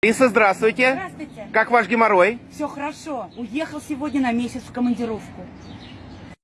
Лиса, здравствуйте. Здравствуйте. Как ваш геморрой? Все хорошо. Уехал сегодня на месяц в командировку.